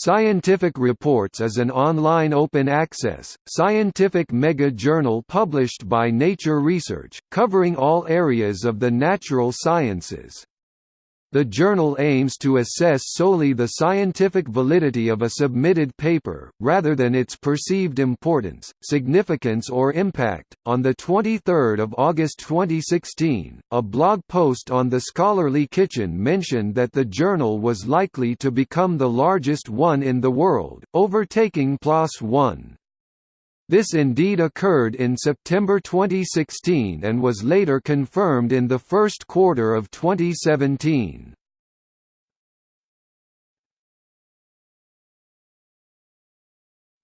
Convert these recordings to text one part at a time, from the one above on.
Scientific Reports is an online open-access, scientific mega-journal published by Nature Research, covering all areas of the natural sciences. The journal aims to assess solely the scientific validity of a submitted paper, rather than its perceived importance, significance or impact. On the 23rd of August 2016, a blog post on the Scholarly Kitchen mentioned that the journal was likely to become the largest one in the world, overtaking PLOS One. This indeed occurred in September 2016 and was later confirmed in the first quarter of 2017.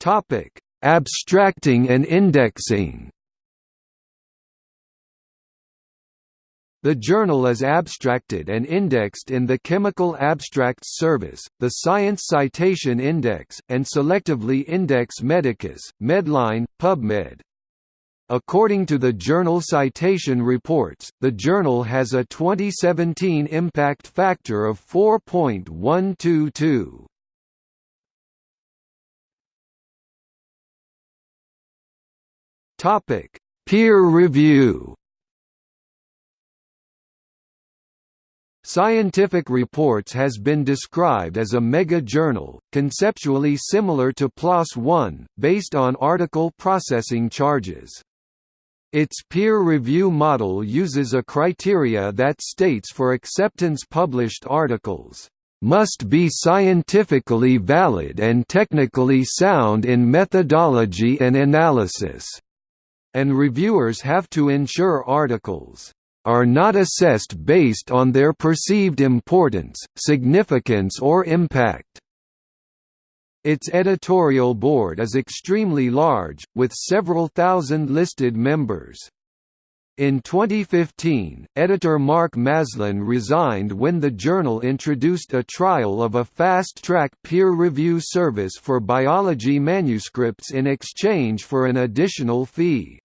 Topic: Abstracting and indexing. The journal is abstracted and indexed in the Chemical Abstracts Service, the Science Citation Index, and selectively index Medicus, Medline, PubMed. According to the Journal Citation Reports, the journal has a 2017 impact factor of 4.122. Topic: Peer review. Scientific Reports has been described as a mega-journal, conceptually similar to PLOS One, based on article processing charges. Its peer review model uses a criteria that states for acceptance published articles must be scientifically valid and technically sound in methodology and analysis, and reviewers have to ensure articles are not assessed based on their perceived importance, significance or impact. Its editorial board is extremely large, with several thousand listed members. In 2015, editor Mark Maslin resigned when the journal introduced a trial of a fast-track peer review service for biology manuscripts in exchange for an additional fee.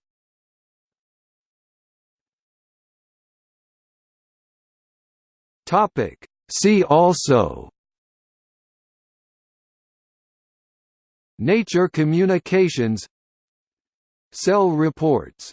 Topic. See also Nature Communications Cell reports